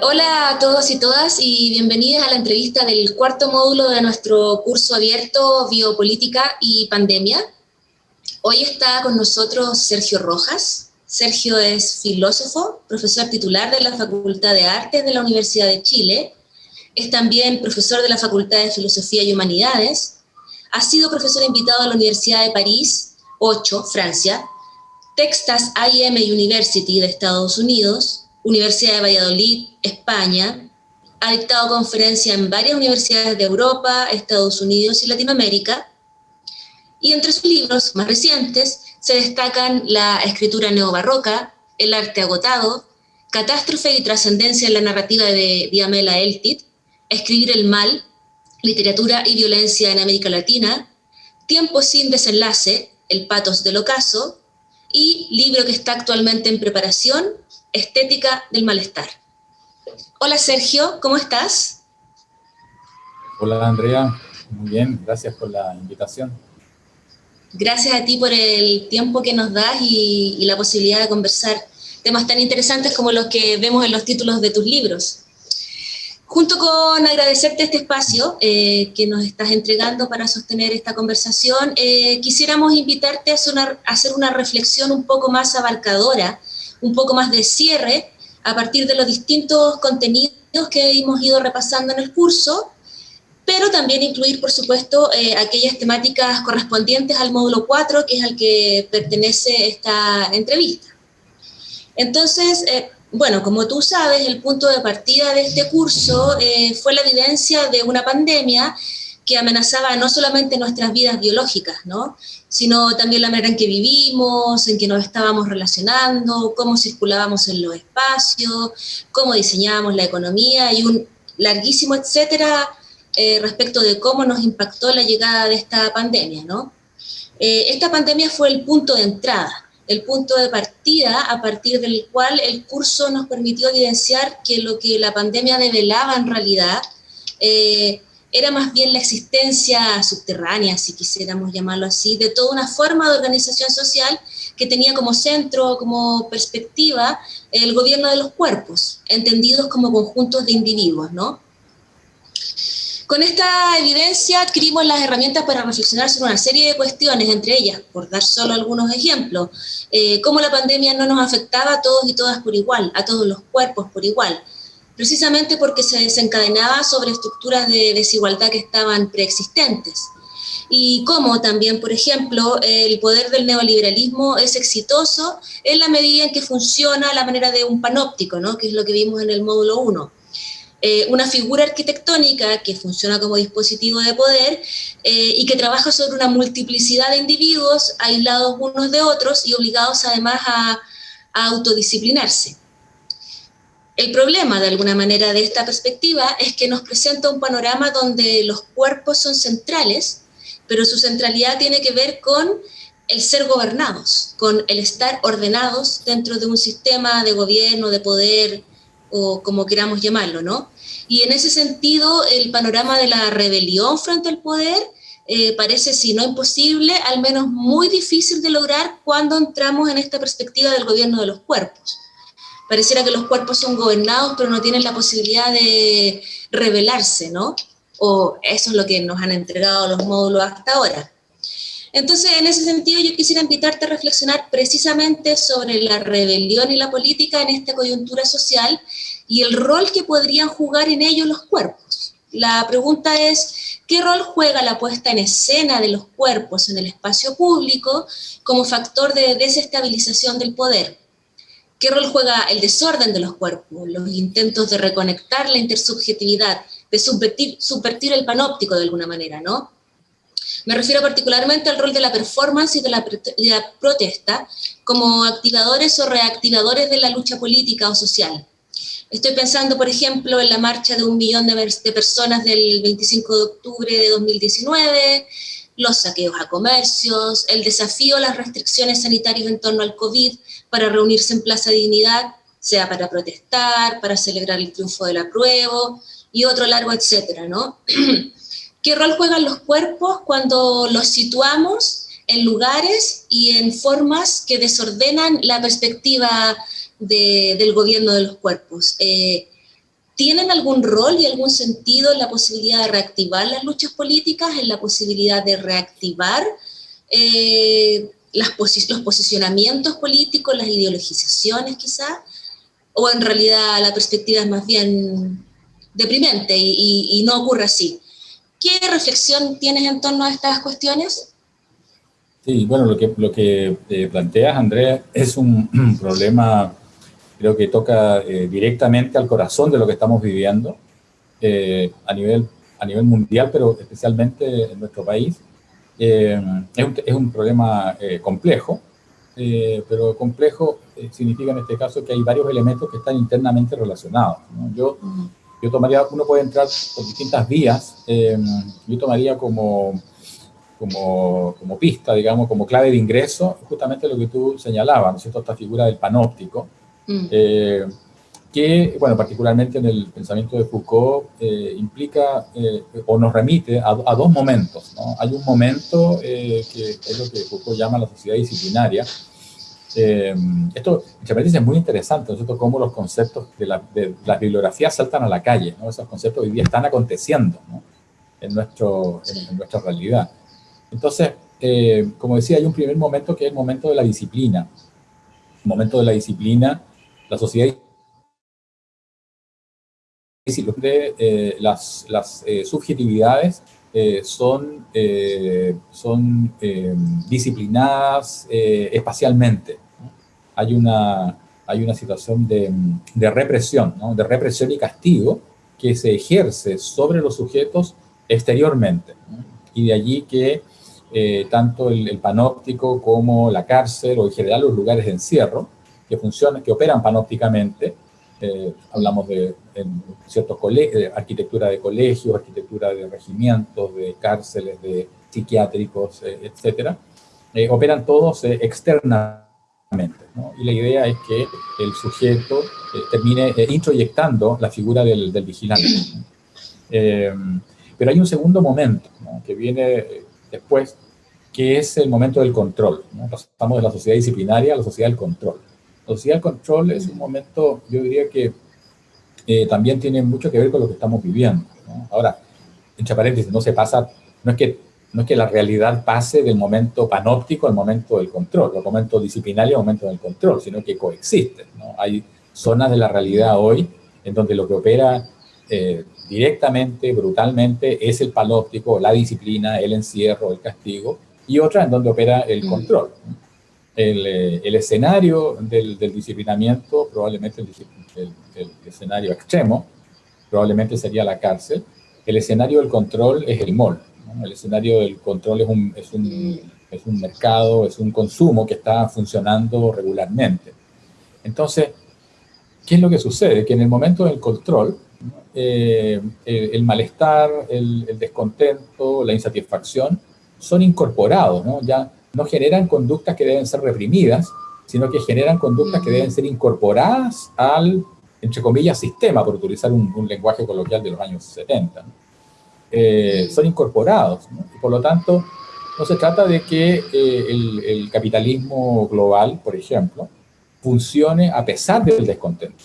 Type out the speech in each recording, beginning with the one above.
Hola a todos y todas y bienvenidas a la entrevista del cuarto módulo de nuestro curso abierto Biopolítica y Pandemia. Hoy está con nosotros Sergio Rojas. Sergio es filósofo, profesor titular de la Facultad de Artes de la Universidad de Chile. Es también profesor de la Facultad de Filosofía y Humanidades. Ha sido profesor invitado a la Universidad de París, 8, Francia, Texas A&M University de Estados Unidos, Universidad de Valladolid, España, ha dictado conferencias en varias universidades de Europa, Estados Unidos y Latinoamérica, y entre sus libros más recientes se destacan La escritura neobarroca, El arte agotado, Catástrofe y trascendencia en la narrativa de Diamela Eltit, Escribir el mal, Literatura y violencia en América Latina, Tiempo sin desenlace, El patos del ocaso, y libro que está actualmente en preparación, Estética del Malestar. Hola Sergio, ¿cómo estás? Hola Andrea, muy bien, gracias por la invitación. Gracias a ti por el tiempo que nos das y, la posibilidad de conversar temas tan interesantes como los que vemos en los títulos de tus libros. Junto con agradecerte este espacio eh, que nos estás entregando para sostener esta conversación, eh, quisiéramos invitarte a hacer una reflexión un poco más abarcadora un poco más de cierre a partir de los distintos contenidos que hemos ido repasando en el curso, pero también incluir, por supuesto, eh, aquellas temáticas correspondientes al módulo 4, que es al que pertenece esta entrevista. Entonces, eh, bueno, como tú sabes, el punto de partida de este curso eh, fue la evidencia de una pandemia que amenazaba no solamente nuestras vidas biológicas, ¿no? sino también la manera en que vivimos, en que nos estábamos relacionando, cómo circulábamos en los espacios, cómo diseñábamos la economía y un larguísimo etcétera eh, respecto de cómo nos impactó la llegada de esta pandemia. ¿no? Eh, esta pandemia fue el punto de entrada, el punto de partida a partir del cual el curso nos permitió evidenciar que lo que la pandemia develaba en realidad eh, era más bien la existencia subterránea, si quisiéramos llamarlo así, de toda una forma de organización social que tenía como centro, como perspectiva, el gobierno de los cuerpos, entendidos como conjuntos de individuos, ¿no? Con esta evidencia adquirimos las herramientas para reflexionar sobre una serie de cuestiones, entre ellas, por dar solo algunos ejemplos, eh, cómo la pandemia no nos afectaba a todos y todas por igual, a todos los cuerpos por igual, precisamente porque se desencadenaba sobre estructuras de desigualdad que estaban preexistentes. Y cómo también, por ejemplo, el poder del neoliberalismo es exitoso en la medida en que funciona la manera de un panóptico, ¿no? que es lo que vimos en el módulo 1. Eh, una figura arquitectónica que funciona como dispositivo de poder eh, y que trabaja sobre una multiplicidad de individuos aislados unos de otros y obligados además a autodisciplinarse. El problema, de alguna manera, de esta perspectiva es que nos presenta un panorama donde los cuerpos son centrales, pero su centralidad tiene que ver con el ser gobernados, con el estar ordenados dentro de un sistema de gobierno, de poder, o como queramos llamarlo, ¿no? Y en ese sentido, el panorama de la rebelión frente al poder eh, parece, si no imposible, al menos muy difícil de lograr cuando entramos en esta perspectiva del gobierno de los cuerpos pareciera que los cuerpos son gobernados, pero no tienen la posibilidad de revelarse, ¿no? O eso es lo que nos han entregado los módulos hasta ahora. Entonces, en ese sentido, yo quisiera invitarte a reflexionar precisamente sobre la rebelión y la política en esta coyuntura social y el rol que podrían jugar en ello los cuerpos. La pregunta es, ¿qué rol juega la puesta en escena de los cuerpos en el espacio público como factor de desestabilización del poder? ¿Qué rol juega el desorden de los cuerpos, los intentos de reconectar la intersubjetividad, de subvertir, el panóptico de alguna manera, ¿no? Me refiero particularmente al rol de la performance y de la, protesta como activadores o reactivadores de la lucha política o social. Estoy pensando, por ejemplo, en la marcha de un millón de, de personas del 25 de octubre de 2019, los saqueos a comercios, el desafío a las restricciones sanitarias en torno al COVID para reunirse en Plaza Dignidad, sea para protestar, para celebrar el triunfo del apruebo y otro largo etcétera, ¿no? ¿Qué rol juegan los cuerpos cuando los situamos en lugares y en formas que desordenan la perspectiva del gobierno de los cuerpos? Eh, ¿tienen algún rol y algún sentido en la posibilidad de reactivar las luchas políticas, en la posibilidad de reactivar eh, los posicionamientos políticos, las ideologizaciones quizás? ¿O en realidad la perspectiva es más bien deprimente y, no ocurre así? ¿Qué reflexión tienes en torno a estas cuestiones? Sí, bueno, lo que, lo que eh, planteas, Andrea, es un problema creo que toca eh, directamente al corazón de lo que estamos viviendo eh, a, nivel, a nivel mundial, pero especialmente en nuestro país. Eh, es, un, es, un, problema complejo, pero complejo significa en este caso que hay varios elementos que están internamente relacionados. Yo, yo tomaría, uno puede entrar por distintas vías, yo tomaría como, como, como, pista, digamos, como clave de ingreso, justamente lo que tú señalabas, ¿no es cierto? Esta figura del panóptico, Mm. Eh, que, bueno, particularmente en el pensamiento de Foucault, eh, implica eh, o nos remite a, dos momentos. ¿no? Hay un momento que es lo que Foucault llama la sociedad disciplinaria. Esto, me parece muy interesante, ¿no? cómo los conceptos de la, de la, bibliografía saltan a la calle. ¿no? Esos conceptos hoy día están aconteciendo en, nuestro, en, nuestra realidad. Entonces, como decía, hay un primer momento que es el momento de la disciplina. El momento de la disciplina la sociedad de eh, las, las eh, subjetividades eh, son, son disciplinadas espacialmente. Hay, una, hay una situación de, de represión, de represión y castigo que se ejerce sobre los sujetos exteriormente. Y de allí que tanto el, el panóptico como la cárcel o en general los lugares de encierro que funcionan, que operan panópticamente. Eh, hablamos de ciertos de arquitectura de colegios, arquitectura de regimientos, de cárceles, de psiquiátricos, eh, etcétera, eh, operan todos Y la idea es que el sujeto termine introyectando la figura del, vigilante. pero hay un segundo momento que viene después, que es el momento del control. Pasamos de la sociedad disciplinaria a la sociedad del control. La sociedad del control es un momento, yo diría que eh, también tiene mucho que ver con lo que estamos viviendo. Ahora, entre paréntesis, no se pasa, no es que no es que la realidad pase del momento panóptico al momento del control, del momento disciplinario al momento del control, sino que coexisten. Hay zonas de la realidad hoy en donde lo que opera eh, directamente, brutalmente, es el panóptico, la disciplina, el encierro, el castigo, y otras en donde opera el mm. control. Eh, el, escenario del, disciplinamiento, probablemente el, escenario extremo, probablemente sería la cárcel. El escenario del control es el mall. El escenario del control es un, es, un, es un mercado, es un consumo que está funcionando regularmente. Entonces, ¿qué es lo que sucede? Que en el momento del control, eh, el, malestar, el, el, descontento, la insatisfacción son incorporados, ¿no? Ya no generan conductas que deben ser reprimidas, sino que generan conductas que deben ser incorporadas al, entre comillas, sistema, por utilizar un, lenguaje coloquial de los años 70. Eh, son incorporados. Y por lo tanto, no se trata de que eh, el, capitalismo global, por ejemplo, funcione a pesar del descontento,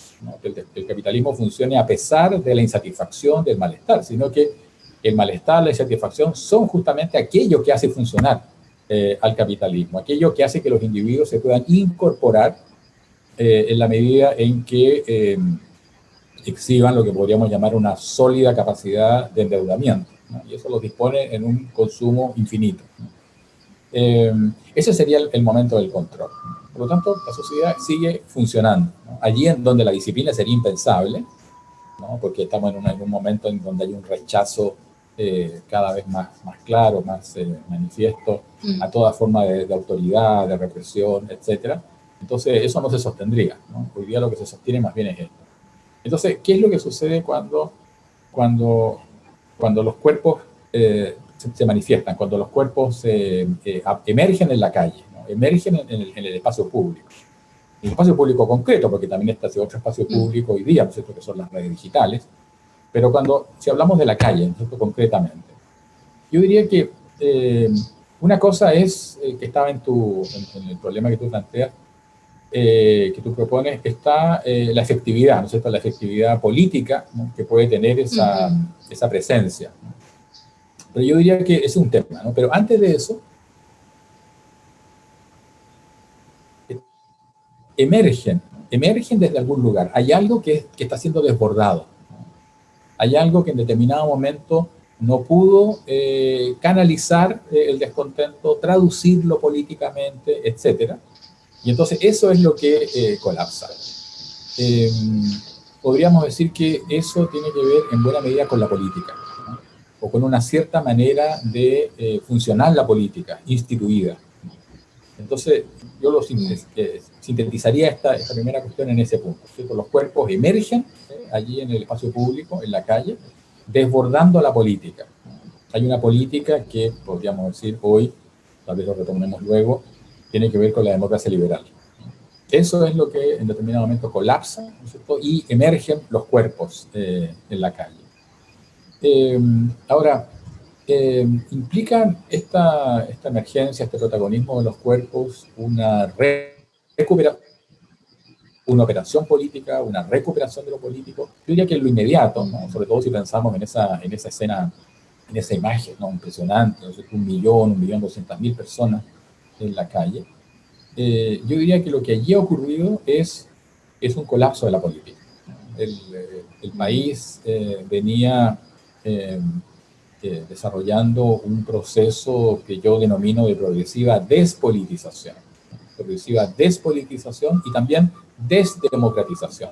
que el, el, capitalismo funcione a pesar de la insatisfacción, del malestar, sino que el malestar, la insatisfacción son justamente aquello que hace funcionar eh, al capitalismo, aquello que hace que los individuos se puedan incorporar eh, en la medida en que eh, exhiban lo que podríamos llamar una sólida capacidad de endeudamiento, y eso los dispone en un consumo infinito. ese sería el, momento del control. Por lo tanto, la sociedad sigue funcionando. Allí en donde la disciplina sería impensable, porque estamos en, en, un momento en donde hay un rechazo eh, cada vez más, más claro, más eh, manifiesto mm. a toda forma de, autoridad, de represión, etc. Entonces, eso no se sostendría. ¿no? Hoy día lo que se sostiene más bien es esto. Entonces, ¿qué es lo que sucede cuando, cuando, cuando los cuerpos eh, se, manifiestan, cuando los cuerpos emergen en la calle, emergen en el, en el, espacio público? En el espacio público concreto, porque también está ese otro espacio mm. público hoy día, ¿no es cierto?, que son las redes digitales, pero cuando, si hablamos de la calle, concretamente, yo diría que eh, una cosa es eh, que estaba en, tu, en, el problema que tú planteas, eh, que tú propones está eh, la efectividad, ¿no es cierto? La efectividad política que puede tener esa, esa presencia. Pero yo diría que es un tema, ¿no? Pero antes de eso, emergen, emergen desde algún lugar. Hay algo que, que está siendo desbordado. Hay algo que en determinado momento no pudo eh, canalizar eh, el descontento, traducirlo políticamente, etc. Y entonces eso es lo que eh, colapsa. Em, podríamos decir que eso tiene que ver en buena medida con la política, o con una cierta manera de funcionar la política, instituida. Entonces, yo lo sintetizaría esta, esta primera cuestión en ese punto. Los cuerpos emergen allí en el espacio público, en la calle, desbordando la política. Hay una política que, podríamos decir hoy, tal vez lo retomemos luego, tiene que ver con la democracia liberal. Eso es lo que en determinado momento colapsa y emergen los cuerpos eh, en la calle. Eh, ahora, eh, ¿implica esta, esta emergencia, este protagonismo de los cuerpos una recuperación una operación política, una recuperación de lo político. Yo diría que en lo inmediato, sobre todo si pensamos en esa, en esa escena, en esa imagen ¿no? impresionante, un millón, un millón doscientas mil personas en la calle, eh, yo diría que lo que allí ha ocurrido es, es un colapso de la política. El, el país eh, venía eh, desarrollando un proceso que yo denomino de progresiva despolitización. Progresiva despolitización y también desdemocratización.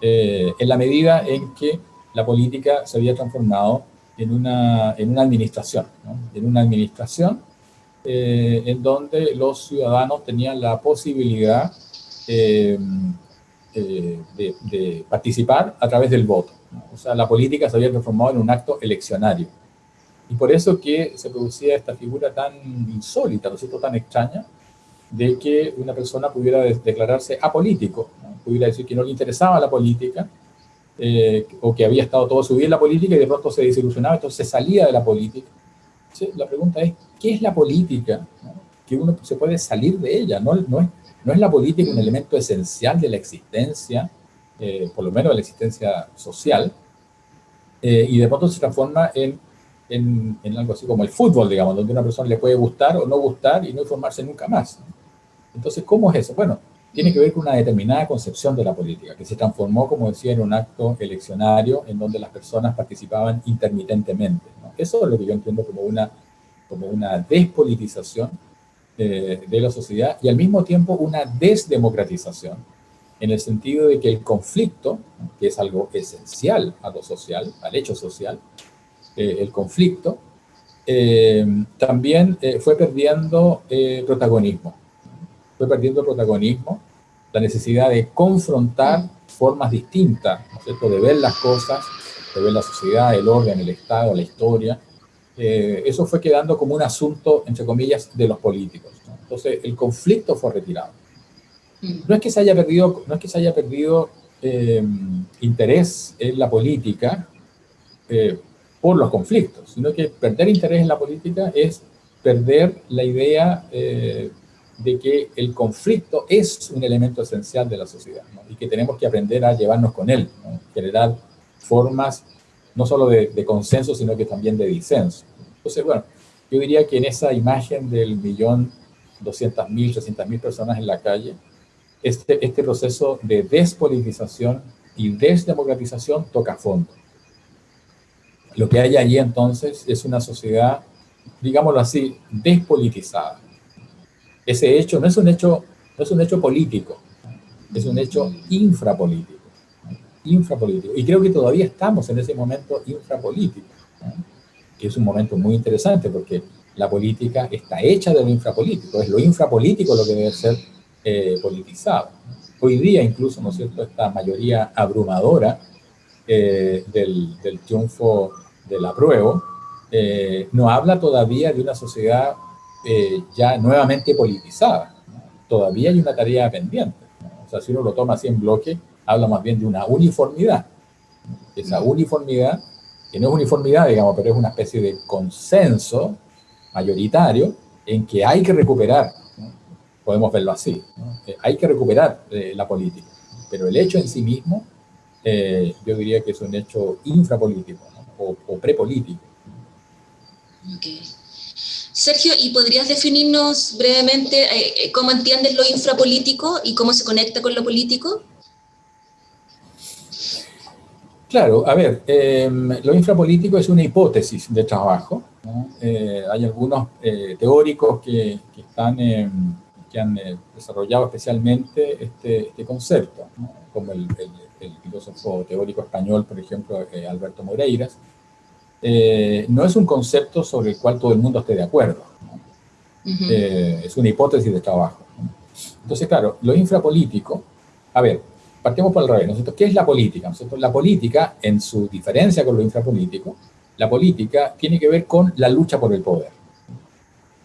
Eh, en la medida en que la política se había transformado en una, en una administración, en una administración eh, en donde los ciudadanos tenían la posibilidad eh, de, participar a través del voto. O sea, la política se había transformado en un acto eleccionario. Y por eso que se producía esta figura tan insólita, ¿no es cierto?, tan extraña, de que una persona pudiera declararse apolítico, pudiera decir que no le interesaba la política, eh, o que había estado todo su vida en la política y de pronto se desilusionaba, entonces salía de la política. la pregunta es, ¿qué es la política? Que uno se puede salir de ella, no, no, es, no la política un elemento esencial de la existencia, eh, por lo menos de la existencia social, eh, y de pronto se transforma en, algo así como el fútbol, digamos, donde una persona le puede gustar o no gustar y no informarse nunca más. Entonces, ¿cómo es eso? Bueno, tiene que ver con una determinada concepción de la política, que se transformó, como decía, en un acto eleccionario en donde las personas participaban intermitentemente. Eso es lo que yo entiendo como una, como una despolitización eh, de la sociedad y al mismo tiempo una desdemocratización, en el sentido de que el conflicto, que es algo esencial a lo social, al hecho social, eh, el conflicto, eh, también fue perdiendo protagonismo fue perdiendo protagonismo, la necesidad de confrontar formas distintas, de ver las cosas, de ver la sociedad, el orden, el Estado, la historia. Eh, eso fue quedando como un asunto, entre comillas, de los políticos. Entonces, el conflicto fue retirado. Mm. No es que se haya perdido, no es que se haya perdido eh, interés en la política eh, por los conflictos, sino que perder interés en la política es perder la idea de que el conflicto es un elemento esencial de la sociedad y que tenemos que aprender a llevarnos con él, generar formas no solo de, consenso, sino que también de disenso. Entonces, bueno, yo diría que en esa imagen del millón doscientas mil, trescientas mil personas en la calle, este, este proceso de despolitización y desdemocratización toca fondo. Lo que hay allí entonces es una sociedad, digámoslo así, despolitizada ese hecho no es un hecho, no es un hecho político, es un hecho infrapolítico. Infrapolítico. Y creo que todavía estamos en ese momento infrapolítico, que es un momento muy interesante porque la política está hecha de lo infrapolítico, es lo infrapolítico lo que debe ser eh, politizado. Hoy día incluso, ¿no es cierto?, esta mayoría abrumadora eh, del, del, triunfo del apruebo eh, no habla todavía de una sociedad eh, ya nuevamente politizada. Todavía hay una tarea pendiente. O sea, si uno lo toma así en bloque, habla más bien de una uniformidad. Esa uniformidad, que no es uniformidad, digamos, pero es una especie de consenso mayoritario en que hay que recuperar podemos verlo así. Eh, hay que recuperar eh, la política, pero el hecho en sí mismo, eh, yo diría que es un hecho infrapolítico o, o prepolítico. Sergio, ¿y podrías definirnos brevemente cómo entiendes lo infrapolítico y cómo se conecta con lo político? Claro, a ver, em, lo infrapolítico es una hipótesis de trabajo. hay algunos teóricos que, que están que han eh, desarrollado especialmente este, este concepto, como el, filósofo teórico español, por ejemplo, eh, Alberto Moreiras, eh, no es un concepto sobre el cual todo el mundo esté de acuerdo. es una hipótesis de trabajo. Entonces, claro, lo infrapolítico, a ver, partimos por el revés, ¿no ¿Qué es la política? La política, en su diferencia con lo infrapolítico, la política tiene que ver con la lucha por el poder.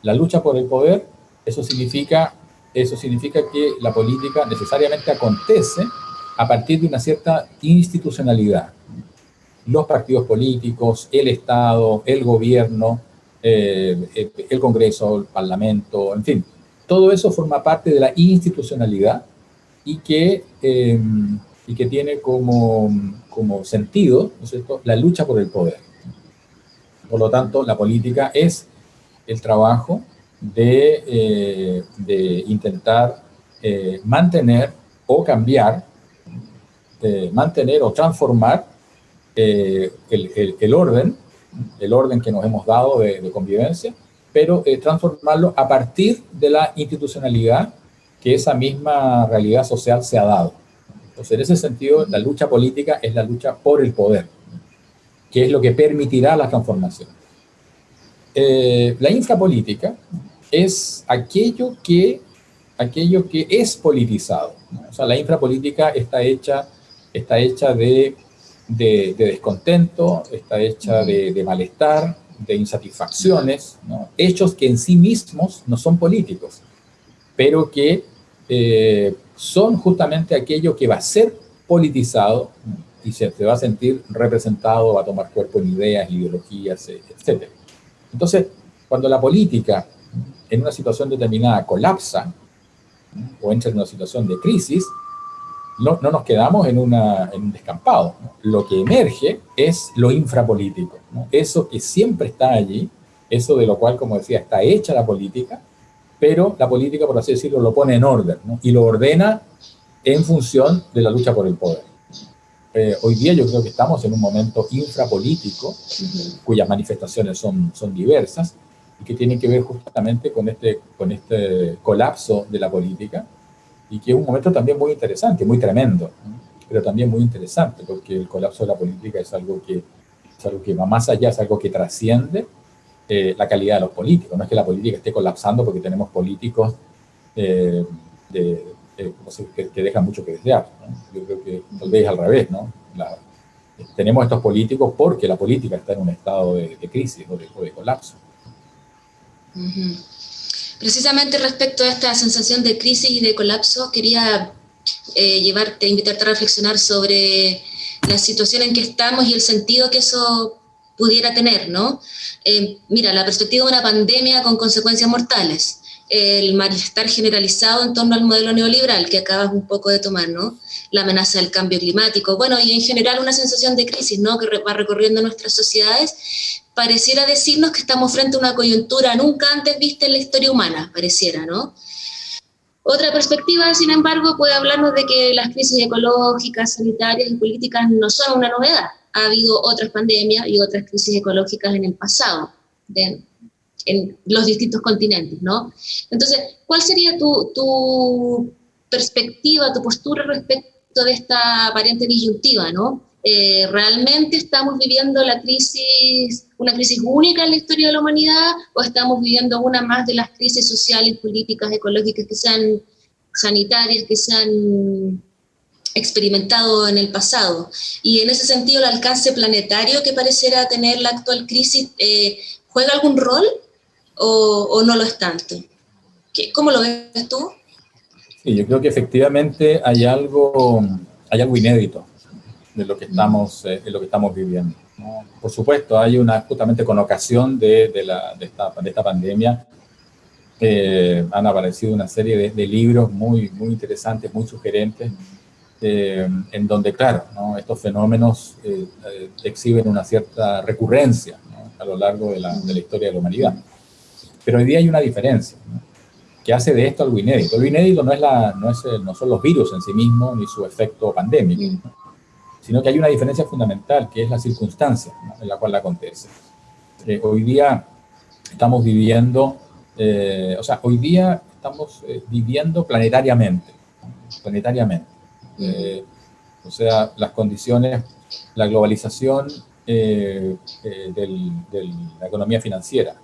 La lucha por el poder, eso significa eso significa que la política necesariamente acontece a partir de una cierta institucionalidad. Los partidos políticos, el Estado, el gobierno, eh, el Congreso, el Parlamento, en fin, todo eso forma parte de la institucionalidad y que, eh, y que tiene como, como sentido ¿no la lucha por el poder. Por lo tanto, la política es el trabajo de, eh, intentar eh, mantener o cambiar, eh, mantener o transformar el, el, orden, el orden que nos hemos dado de, convivencia, pero transformarlo a partir de la institucionalidad que esa misma realidad social se ha dado. Entonces, en ese sentido, la lucha política es la lucha por el poder, que es lo que permitirá la transformación. la infrapolítica es aquello que, aquello que es politizado. O sea, la infrapolítica está hecha, está hecha de, de, descontento, está hecha de, malestar, de insatisfacciones, hechos que en sí mismos no son políticos, pero que eh, son justamente aquello que va a ser politizado y se, va a sentir representado, va a tomar cuerpo en ideas, ideologías, etc. Entonces, cuando la política en una situación determinada colapsa o entra en una situación de crisis, no, no nos quedamos en un descampado. Lo que emerge es lo infrapolítico, eso que siempre está allí, eso de lo cual, como decía, está hecha la política, pero la política, por así decirlo, lo pone en orden y lo ordena en función de la lucha por el poder. Eh, hoy día yo creo que estamos en un momento infrapolítico, cuyas manifestaciones son, son diversas, y que tienen que ver justamente con este, con este colapso de la política y que es un momento también muy interesante, muy tremendo, pero también muy interesante porque el colapso de la política es algo que, es algo que va más allá, es algo que trasciende eh, la calidad de los políticos. No es que la política esté colapsando porque tenemos políticos eh, de, que, dejan mucho que desear. Yo creo que tal vez al revés, ¿no? tenemos estos políticos porque la política está en un estado de, crisis o de colapso. Precisamente respecto a esta sensación de crisis y de colapso, quería eh, llevarte, invitarte a reflexionar sobre la situación en que estamos y el sentido que eso pudiera tener, ¿no? Eh, mira, la perspectiva de una pandemia con consecuencias mortales, el malestar generalizado en torno al modelo neoliberal que acabas un poco de tomar, ¿no? La amenaza del cambio climático, bueno, y en general una sensación de crisis, ¿no? Que va recorriendo nuestras sociedades pareciera decirnos que estamos frente a una coyuntura nunca antes vista en la historia humana, pareciera, ¿no? Otra perspectiva, sin embargo, puede hablarnos de que las crisis ecológicas, sanitarias y políticas no son una novedad. Ha habido otras pandemias y otras crisis ecológicas en el pasado, en los distintos continentes, ¿no? Entonces, ¿cuál sería tu, tu perspectiva, tu postura respecto de esta aparente disyuntiva, ¿no? Eh, ¿realmente estamos viviendo la crisis, una crisis única en la historia de la humanidad o estamos viviendo una más de las crisis sociales, políticas, ecológicas que sean sanitarias, que se han experimentado en el pasado? Y en ese sentido, el alcance planetario que pareciera tener la actual crisis, eh, ¿juega algún rol o, no lo es tanto? ¿Qué, ¿Cómo lo ves tú? Sí, yo creo que efectivamente hay algo, hay algo inédito de lo que estamos, eh, lo que estamos viviendo. Por supuesto, hay una, justamente con ocasión de, de, la, de, esta, de esta pandemia, eh, han aparecido una serie de, libros muy, muy interesantes, muy sugerentes, eh, en donde, claro, estos fenómenos eh, exhiben una cierta recurrencia a lo largo de la, de la, historia de la humanidad. Pero hoy día hay una diferencia, que hace de esto algo inédito. Lo inédito no, es la, no, es no son los virus en sí mismos ni su efecto pandémico, sino que hay una diferencia fundamental, que es la circunstancia en la cual acontece. hoy día estamos viviendo eh, o sea, hoy día estamos eh, viviendo planetariamente, planetariamente. Eh, o sea, las condiciones, la globalización de la economía financiera,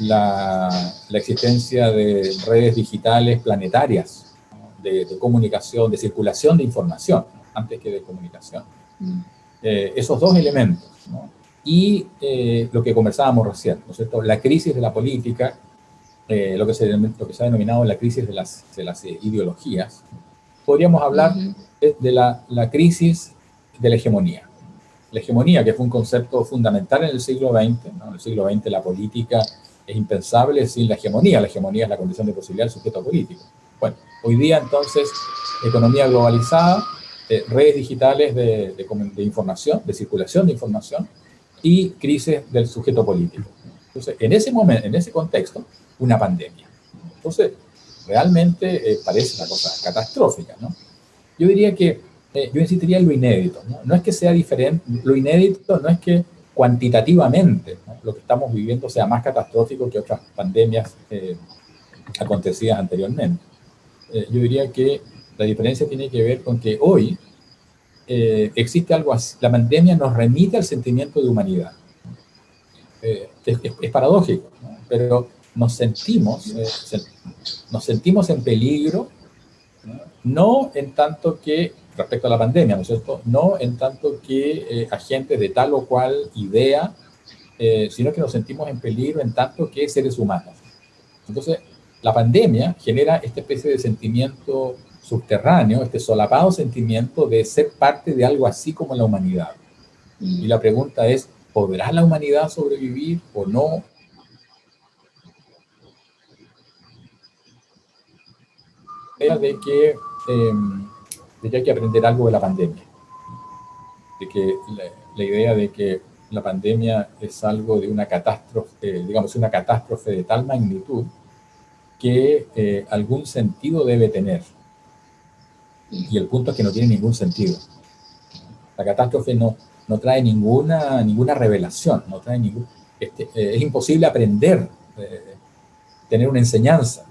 la, existencia de redes digitales planetarias, de, comunicación, de circulación de información, antes que de comunicación. Mm. esos dos elementos, ¿no? y eh, lo que conversábamos recién, ¿no es cierto? La crisis de la política, eh, lo, que se, lo que se ha denominado la crisis de las, de las eh, ideologías, podríamos hablar de, la, la, crisis de la hegemonía. La hegemonía, que fue un concepto fundamental en el siglo XX, ¿no? en el siglo XX la política es impensable sin la hegemonía, la hegemonía es la condición de posibilidad del sujeto político. Bueno, hoy día entonces, economía globalizada, redes digitales de, de, de información, de circulación de información, y crisis del sujeto político. Entonces, en ese momento, en ese contexto, una pandemia. Entonces, realmente eh, parece una cosa catastrófica, ¿no? Yo diría que, eh, yo insistiría en lo inédito, ¿no? No es que sea diferente, lo inédito no es que cuantitativamente lo que estamos viviendo sea más catastrófico que otras pandemias eh, acontecidas anteriormente. yo diría que la diferencia tiene que ver con que hoy eh, existe algo así. La pandemia nos remite al sentimiento de humanidad. Eh, es, paradójico, pero nos sentimos, eh, nos sentimos en peligro, ¿no? en tanto que, respecto a la pandemia, ¿no es cierto? No en tanto que agentes de tal o cual idea, sino que nos sentimos en peligro en tanto que seres humanos. Entonces, la pandemia genera esta especie de sentimiento subterráneo, este solapado sentimiento de ser parte de algo así como la humanidad. Y la pregunta es, ¿podrá la humanidad sobrevivir o no? De que, em, de que hay que aprender algo de la pandemia. De que la, idea de que la pandemia es algo de una catástrofe, digamos, una catástrofe de tal magnitud que eh, algún sentido debe tener y el punto es que no tiene ningún sentido. La catástrofe no, no trae ninguna, ninguna revelación, no trae ningún, este, eh, es imposible aprender, eh, tener una enseñanza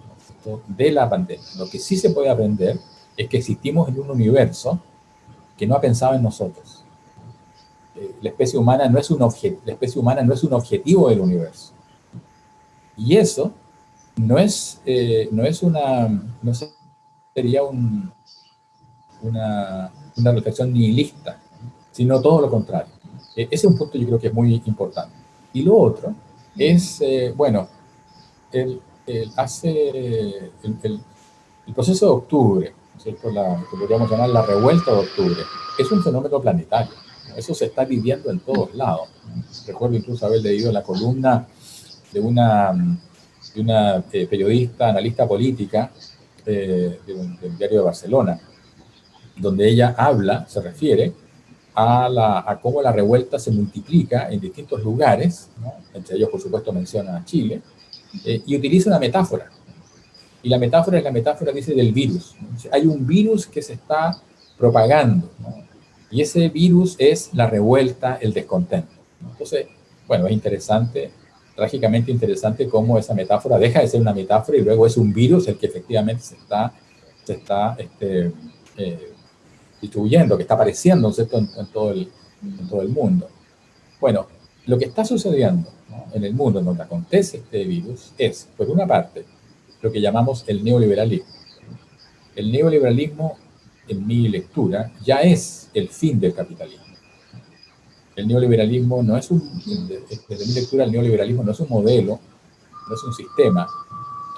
de la pandemia. Lo que sí se puede aprender es que existimos en un universo que no ha pensado en nosotros. Eh, la, especie humana no es un la especie humana no es un objetivo del universo. Y eso no es, no es una, no sería un, una, una reflexión nihilista, sino todo lo contrario. E, ese es un punto yo creo que es muy importante. Y lo otro es, eh, bueno, el, hace el, proceso de octubre, ¿cierto? La, que podríamos llamar la revuelta de octubre, es un fenómeno planetario. Eso se está viviendo en todos lados. Recuerdo incluso haber leído la columna de una, de una eh, periodista, analista política eh, del diario de Barcelona, donde ella habla, se refiere a, la, a cómo la revuelta se multiplica en distintos lugares, entre ellos por supuesto menciona a Chile, eh, y utiliza una metáfora. Y la metáfora es la metáfora, dice, del virus. Hay un virus que se está propagando, y ese virus es la revuelta, el descontento. Entonces, bueno, es interesante, trágicamente interesante cómo esa metáfora deja de ser una metáfora y luego es un virus el que efectivamente se está, se está este, eh, distribuyendo, que está apareciendo En, todo el, en todo el mundo. Bueno, lo que está sucediendo en el mundo en donde acontece este virus es, por una parte, lo que llamamos el neoliberalismo. El neoliberalismo, en mi lectura, ya es el fin del capitalismo. El neoliberalismo no es un, desde mi lectura, el neoliberalismo no es un modelo, no es un sistema,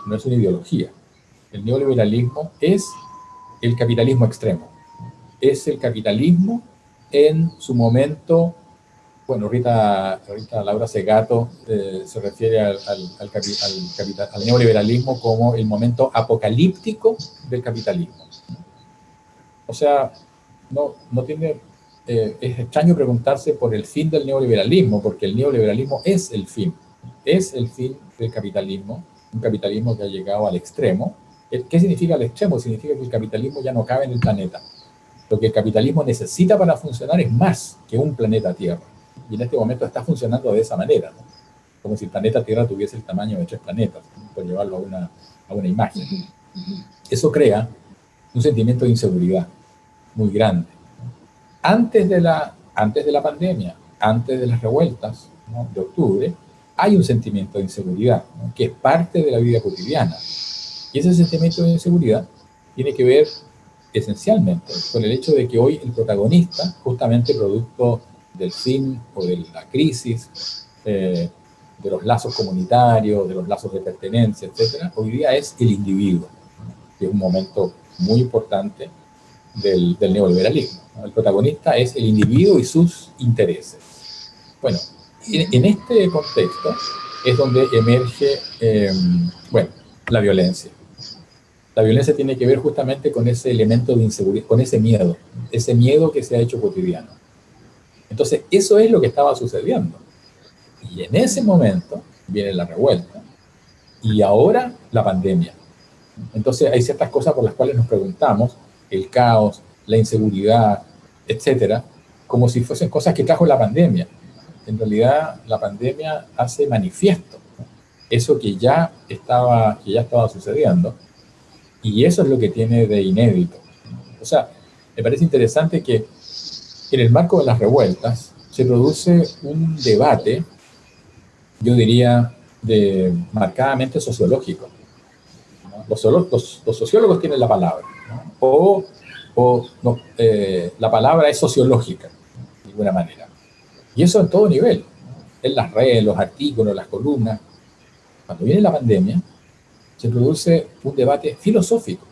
no es una ideología. El neoliberalismo es el capitalismo extremo es el capitalismo en su momento bueno, Rita, Rita Laura Segato eh, se refiere al, al, neoliberalismo como el momento apocalíptico del capitalismo. O sea, no, no tiene, eh, es extraño preguntarse por el fin del neoliberalismo, porque el neoliberalismo es el fin, es el fin del capitalismo, un capitalismo que ha llegado al extremo. ¿Qué significa el extremo? Significa que el capitalismo ya no cabe en el planeta. Lo que el capitalismo necesita para funcionar es más que un planeta Tierra. Y en este momento está funcionando de esa manera, como si el planeta Tierra tuviese el tamaño de tres planetas, por llevarlo a una, a una imagen. Eso crea un sentimiento de inseguridad muy grande. Antes de la, antes de la pandemia, antes de las revueltas de octubre, hay un sentimiento de inseguridad que es parte de la vida cotidiana. Y ese sentimiento de inseguridad tiene que ver esencialmente con el hecho de que hoy el protagonista, justamente producto del fin o de la crisis, eh, de los lazos comunitarios, de los lazos de pertenencia, etc., hoy día es el individuo, que es un momento muy importante del, neoliberalismo. El protagonista es el individuo y sus intereses. Bueno, en, este contexto es donde emerge, eh, bueno, la violencia. La violencia tiene que ver justamente con ese elemento de inseguridad, con ese miedo, ese miedo que se ha hecho cotidiano. Entonces, eso es lo que estaba sucediendo. Y en ese momento viene la revuelta y ahora la pandemia. Entonces, hay ciertas cosas por las cuales nos preguntamos, el caos, la inseguridad, etcétera, como si fuesen cosas que trajo la pandemia. En realidad, la pandemia hace manifiesto eso que ya estaba, que ya estaba sucediendo y eso es lo que tiene de inédito. O sea, me parece interesante que en el marco de las revueltas se produce un debate, yo diría, marcadamente sociológico. Los, sociólogos tienen la palabra, o, o eh, la palabra es sociológica, de alguna manera. Y eso en todo nivel, en las redes, los artículos, las columnas. Cuando viene la pandemia, se produce un debate filosófico.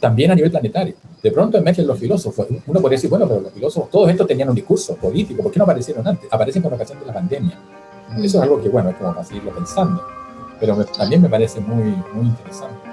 También a nivel planetario. De pronto emergen los filósofos. Uno podría decir, bueno, pero los filósofos, todos estos tenían un discurso político. ¿Por qué no aparecieron antes? Aparecen con ocasión de la pandemia. Eso es algo que, bueno, es como para seguirlo pensando. Pero también me parece muy, muy interesante.